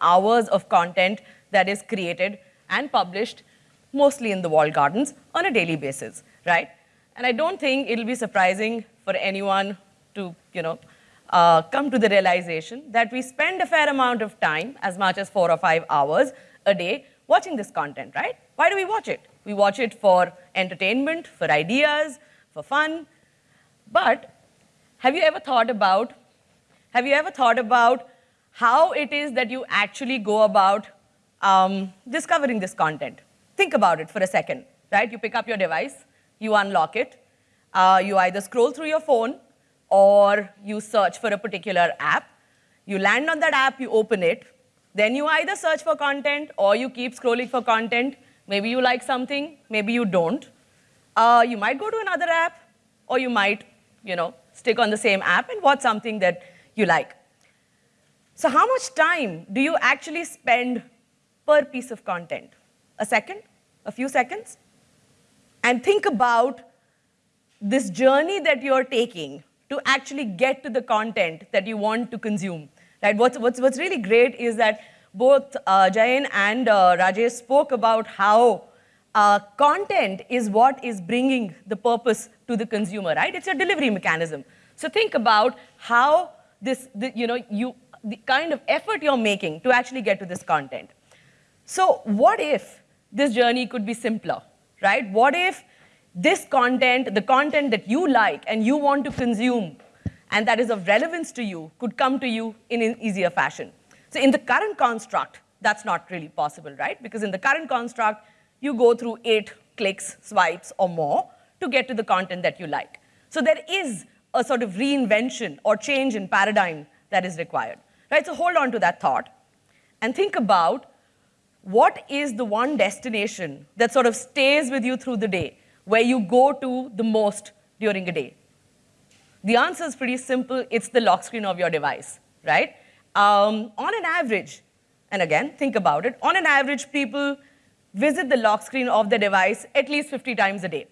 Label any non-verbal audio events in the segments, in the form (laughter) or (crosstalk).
hours of content that is created and published mostly in the walled gardens on a daily basis, right? And I don't think it'll be surprising for anyone to, you know, uh, come to the realization that we spend a fair amount of time, as much as four or five hours a day, watching this content, right? Why do we watch it? We watch it for entertainment, for ideas, for fun. But have you ever thought about, have you ever thought about how it is that you actually go about um, discovering this content? Think about it for a second, right? You pick up your device, you unlock it, uh, you either scroll through your phone or you search for a particular app. You land on that app, you open it, then you either search for content or you keep scrolling for content. Maybe you like something, maybe you don't. Uh, you might go to another app or you might, you know, stick on the same app and watch something that you like. So how much time do you actually spend per piece of content? A second? A few seconds? And think about this journey that you're taking to actually get to the content that you want to consume. Right? What's, what's, what's really great is that both uh, Jayan and uh, Rajesh spoke about how uh, content is what is bringing the purpose to the consumer, right? It's a delivery mechanism. So think about how this, the, you know, you, the kind of effort you're making to actually get to this content. So what if this journey could be simpler, right? What if this content, the content that you like and you want to consume and that is of relevance to you could come to you in an easier fashion. So in the current construct, that's not really possible, right? Because in the current construct, you go through eight clicks, swipes, or more to get to the content that you like. So there is a sort of reinvention or change in paradigm that is required, right? So hold on to that thought and think about what is the one destination that sort of stays with you through the day, where you go to the most during a day? The answer is pretty simple. It's the lock screen of your device, right? Um, on an average, and again, think about it, on an average, people visit the lock screen of their device at least 50 times a day.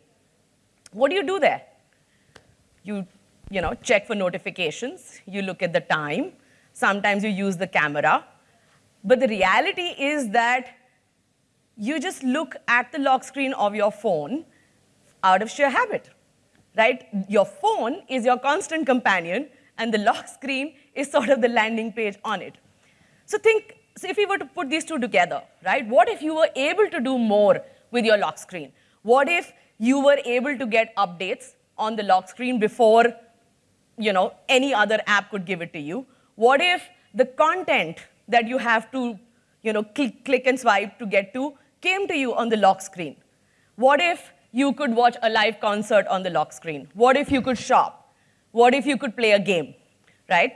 What do you do there? You, you know, check for notifications. You look at the time. Sometimes you use the camera. But the reality is that you just look at the lock screen of your phone out of sheer habit right? Your phone is your constant companion, and the lock (laughs) screen is sort of the landing page on it. So think, so if we were to put these two together, right? What if you were able to do more with your lock screen? What if you were able to get updates on the lock screen before you know, any other app could give it to you? What if the content that you have to you know, click, click and swipe to get to came to you on the lock screen? What if you could watch a live concert on the lock screen? What if you could shop? What if you could play a game, right?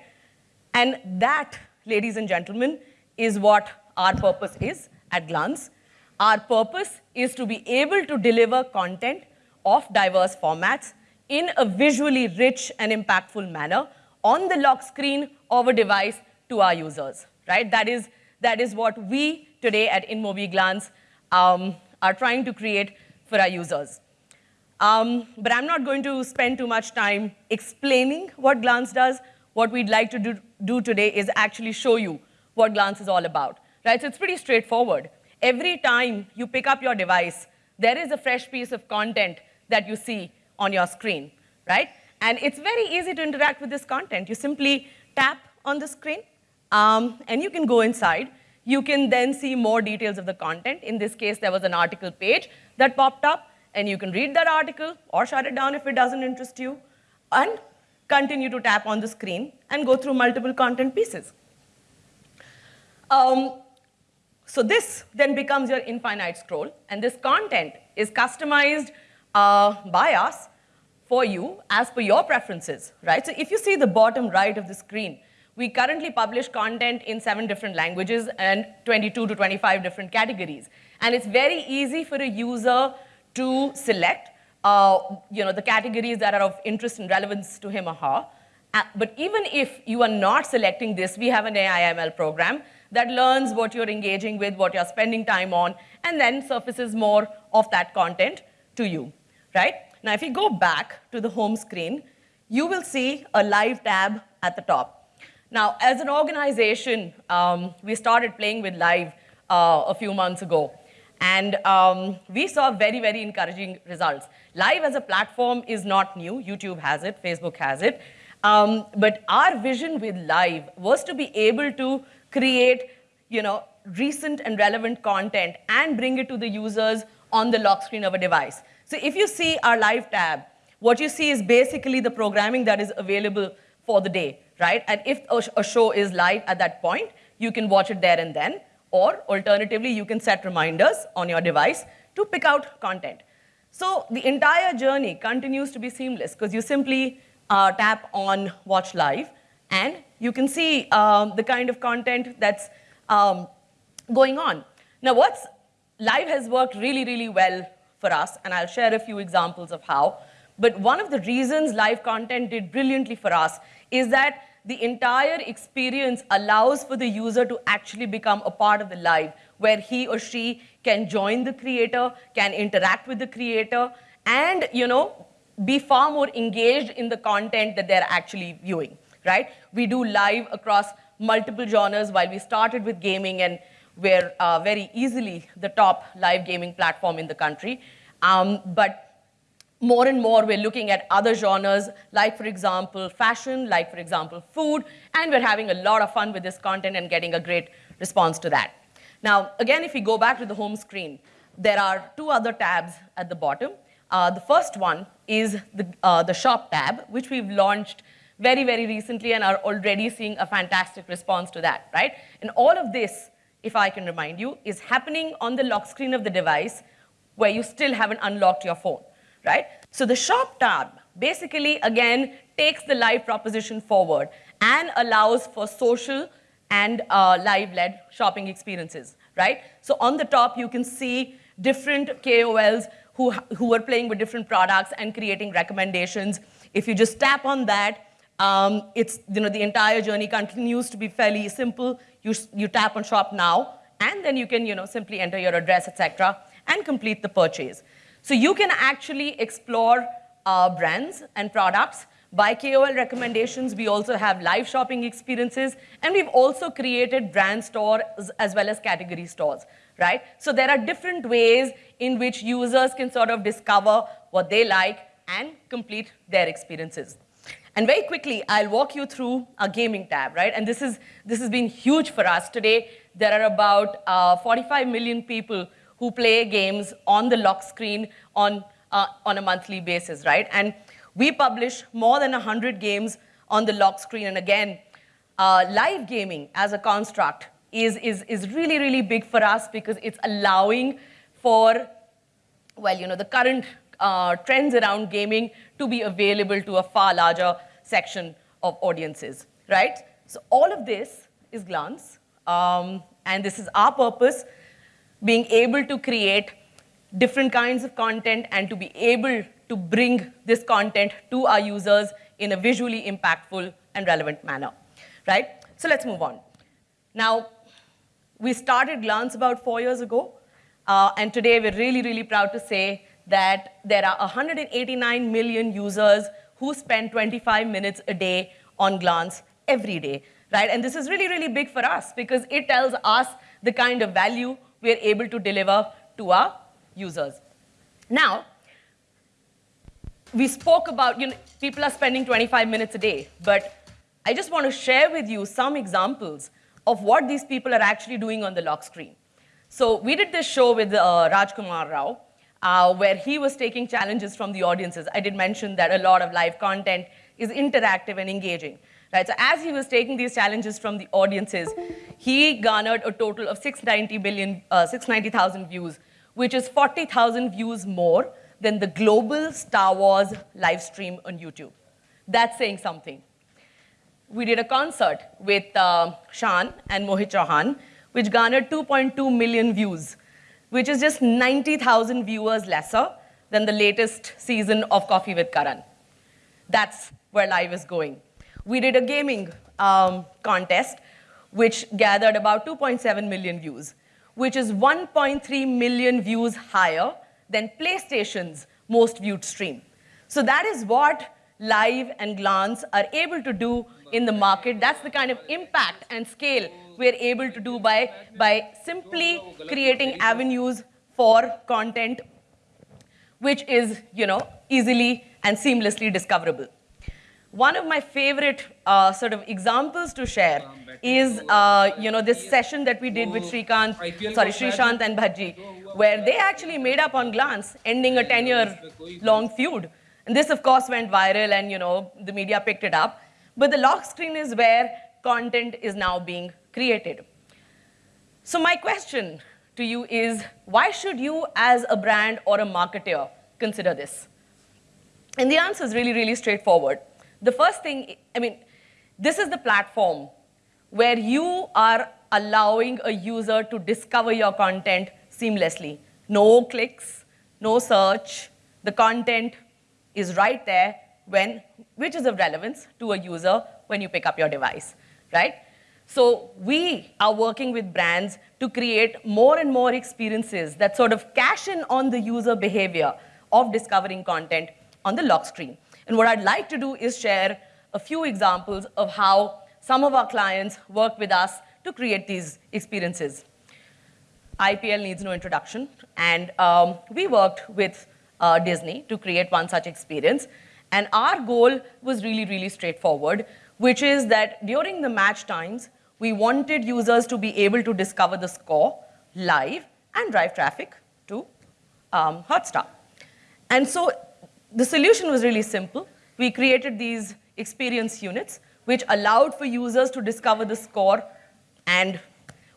And that, ladies and gentlemen, is what our purpose is at Glance. Our purpose is to be able to deliver content of diverse formats in a visually rich and impactful manner on the lock screen of a device to our users, right? That is, that is what we today at InMobi Glance um, are trying to create for our users. Um, but I'm not going to spend too much time explaining what Glance does. What we'd like to do, do today is actually show you what Glance is all about. Right? So it's pretty straightforward. Every time you pick up your device, there is a fresh piece of content that you see on your screen, right? And it's very easy to interact with this content. You simply tap on the screen, um, and you can go inside. You can then see more details of the content. In this case, there was an article page that popped up, and you can read that article or shut it down if it doesn't interest you, and continue to tap on the screen and go through multiple content pieces. Um, so this then becomes your infinite scroll, and this content is customized uh, by us for you as per your preferences, right? So if you see the bottom right of the screen, we currently publish content in seven different languages and 22 to 25 different categories. And it's very easy for a user to select uh, you know, the categories that are of interest and relevance to him or her. Uh, but even if you are not selecting this, we have an AIML program that learns what you're engaging with, what you're spending time on, and then surfaces more of that content to you, right? Now, if you go back to the home screen, you will see a live tab at the top. Now, as an organization, um, we started playing with live uh, a few months ago. And um, we saw very, very encouraging results. Live as a platform is not new. YouTube has it, Facebook has it. Um, but our vision with live was to be able to create you know, recent and relevant content and bring it to the users on the lock screen of a device. So if you see our live tab, what you see is basically the programming that is available for the day, right? And if a show is live at that point, you can watch it there and then. Or alternatively, you can set reminders on your device to pick out content. So the entire journey continues to be seamless because you simply uh, tap on Watch Live and you can see um, the kind of content that's um, going on. Now, what's live has worked really, really well for us, and I'll share a few examples of how. But one of the reasons live content did brilliantly for us is that the entire experience allows for the user to actually become a part of the live, where he or she can join the creator, can interact with the creator, and you know, be far more engaged in the content that they're actually viewing, right? We do live across multiple genres while we started with gaming and we're uh, very easily the top live gaming platform in the country. Um, but more and more we're looking at other genres, like for example, fashion, like for example, food, and we're having a lot of fun with this content and getting a great response to that. Now, again, if we go back to the home screen, there are two other tabs at the bottom. Uh, the first one is the, uh, the shop tab, which we've launched very, very recently and are already seeing a fantastic response to that, right? And all of this, if I can remind you, is happening on the lock screen of the device where you still haven't unlocked your phone, right? So the shop tab basically, again, takes the live proposition forward and allows for social and uh, live-led shopping experiences, right? So on the top, you can see different KOLs who, who are playing with different products and creating recommendations. If you just tap on that, um, it's, you know, the entire journey continues to be fairly simple. You, you tap on shop now, and then you can you know, simply enter your address, etc., and complete the purchase. So you can actually explore uh, brands and products by KOL recommendations. We also have live shopping experiences, and we've also created brand stores as well as category stores, right? So there are different ways in which users can sort of discover what they like and complete their experiences. And very quickly, I'll walk you through our gaming tab, right? And this, is, this has been huge for us. Today, there are about uh, 45 million people who play games on the lock screen on, uh, on a monthly basis, right? And we publish more than 100 games on the lock screen. And again, uh, live gaming as a construct is, is, is really, really big for us because it's allowing for, well, you know, the current uh, trends around gaming to be available to a far larger section of audiences, right? So all of this is Glance, um, and this is our purpose, being able to create different kinds of content and to be able to bring this content to our users in a visually impactful and relevant manner, right? So let's move on. Now, we started Glance about four years ago, uh, and today we're really, really proud to say that there are 189 million users who spend 25 minutes a day on Glance every day, right? And this is really, really big for us because it tells us the kind of value we're able to deliver to our users. Now, we spoke about, you know, people are spending 25 minutes a day, but I just want to share with you some examples of what these people are actually doing on the lock screen. So we did this show with uh, Rajkumar Rao, uh, where he was taking challenges from the audiences. I did mention that a lot of live content is interactive and engaging. Right? So as he was taking these challenges from the audiences, he garnered a total of 690 billion, uh, 690,000 views, which is 40,000 views more than the global Star Wars live stream on YouTube. That's saying something. We did a concert with uh, and Mohit Chauhan, which garnered 2.2 million views which is just 90,000 viewers lesser than the latest season of Coffee with Karan. That's where live is going. We did a gaming um, contest, which gathered about 2.7 million views, which is 1.3 million views higher than PlayStation's most viewed stream. So that is what Live and Glance are able to do in the market. That's the kind of impact and scale we're able to do by, by simply creating avenues for content which is, you know, easily and seamlessly discoverable. One of my favorite uh, sort of examples to share is, uh, you know, this session that we did with Shrikant, sorry, Sreesanth and Bhajji, where they actually made up on glance, ending a 10-year long feud. And this, of course, went viral and, you know, the media picked it up. But the lock screen is where content is now being created. So my question to you is, why should you as a brand or a marketer consider this? And the answer is really, really straightforward. The first thing, I mean, this is the platform where you are allowing a user to discover your content seamlessly. No clicks, no search. The content is right there when, which is of relevance to a user when you pick up your device, right? So we are working with brands to create more and more experiences that sort of cash in on the user behavior of discovering content on the lock screen. And what I'd like to do is share a few examples of how some of our clients work with us to create these experiences. IPL needs no introduction, and um, we worked with uh, Disney to create one such experience. And our goal was really, really straightforward, which is that during the match times, we wanted users to be able to discover the score live and drive traffic to um, Hotstar. And so the solution was really simple. We created these experience units, which allowed for users to discover the score. And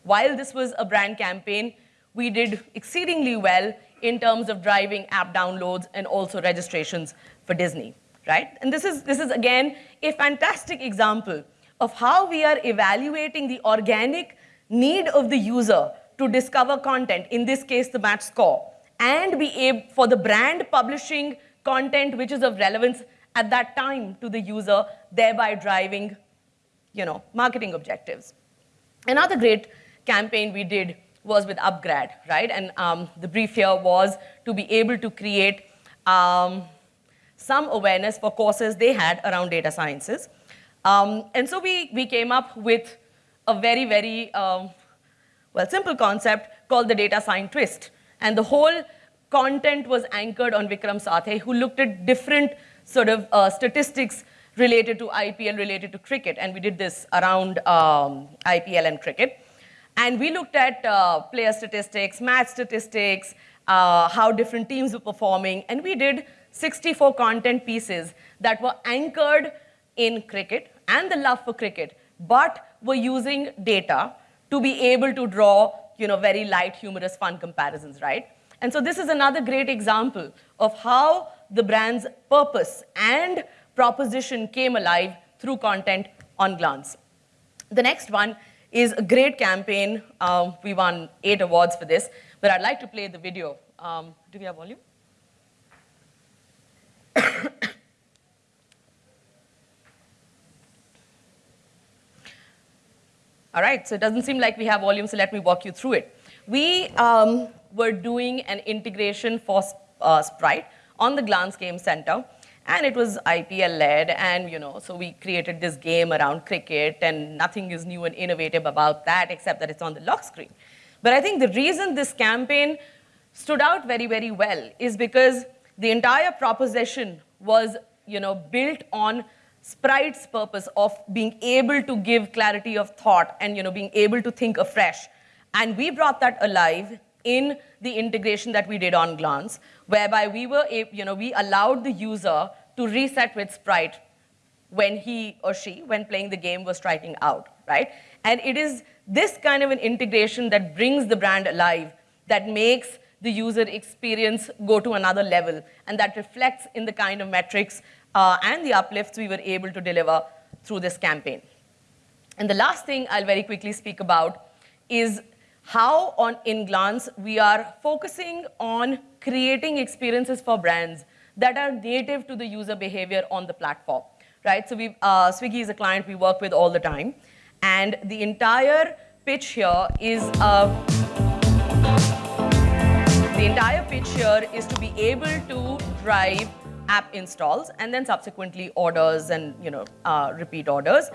while this was a brand campaign, we did exceedingly well in terms of driving app downloads and also registrations for Disney, right? And this is, this is again, a fantastic example of how we are evaluating the organic need of the user to discover content, in this case, the match score, and be able for the brand publishing content which is of relevance at that time to the user, thereby driving you know, marketing objectives. Another great campaign we did was with Upgrad, right? And um, the brief here was to be able to create um, some awareness for courses they had around data sciences. Um, and so we, we came up with a very, very, um, well, simple concept called the data science twist. And the whole content was anchored on Vikram Sathaye, who looked at different sort of uh, statistics related to IPL, related to cricket. And we did this around um, IPL and cricket. And we looked at uh, player statistics, match statistics, uh, how different teams were performing. And we did 64 content pieces that were anchored in cricket and the love for cricket, but were using data to be able to draw you know, very light, humorous, fun comparisons, right? And so this is another great example of how the brand's purpose and proposition came alive through content on Glance. The next one is a great campaign. Um, we won eight awards for this, but I'd like to play the video. Um, do we have volume? (coughs) All right, so it doesn't seem like we have volume, so let me walk you through it. We um, were doing an integration for uh, Sprite on the Glance Game Center, and it was IPL-led, and you know, so we created this game around cricket, and nothing is new and innovative about that, except that it's on the lock screen. But I think the reason this campaign stood out very, very well is because the entire proposition was, you know, built on Sprite's purpose of being able to give clarity of thought and, you know, being able to think afresh. And we brought that alive in the integration that we did on Glance, whereby we were, you know, we allowed the user to reset with Sprite when he or she, when playing the game, was striking out, right? And it is this kind of an integration that brings the brand alive, that makes the user experience go to another level, and that reflects in the kind of metrics uh, and the uplifts we were able to deliver through this campaign. And the last thing I'll very quickly speak about is how on in Glance we are focusing on creating experiences for brands that are native to the user behavior on the platform, right? So we, uh, Swiggy is a client we work with all the time, and the entire pitch here is uh, the entire pitch here is to be able to drive app installs and then subsequently orders and you know uh, repeat orders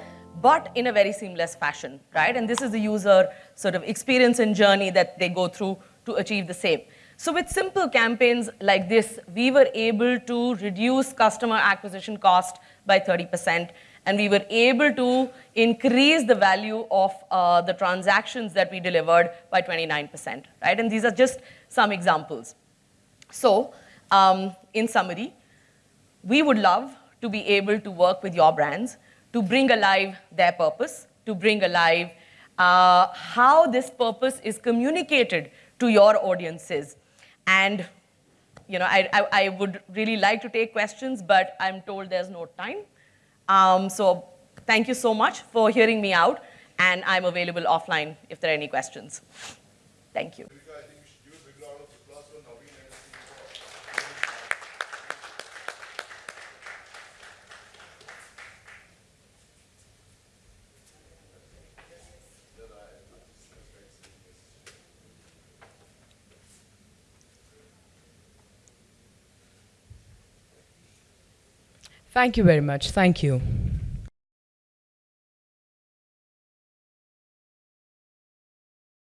but in a very seamless fashion right and this is the user sort of experience and journey that they go through to achieve the same so with simple campaigns like this we were able to reduce customer acquisition cost by 30% and we were able to increase the value of uh, the transactions that we delivered by 29%, right? And these are just some examples. So, um, in summary, we would love to be able to work with your brands to bring alive their purpose, to bring alive uh, how this purpose is communicated to your audiences. And you know, I, I, I would really like to take questions, but I'm told there's no time. Um, so thank you so much for hearing me out, and I'm available offline if there are any questions. Thank you. Thank you very much. Thank you.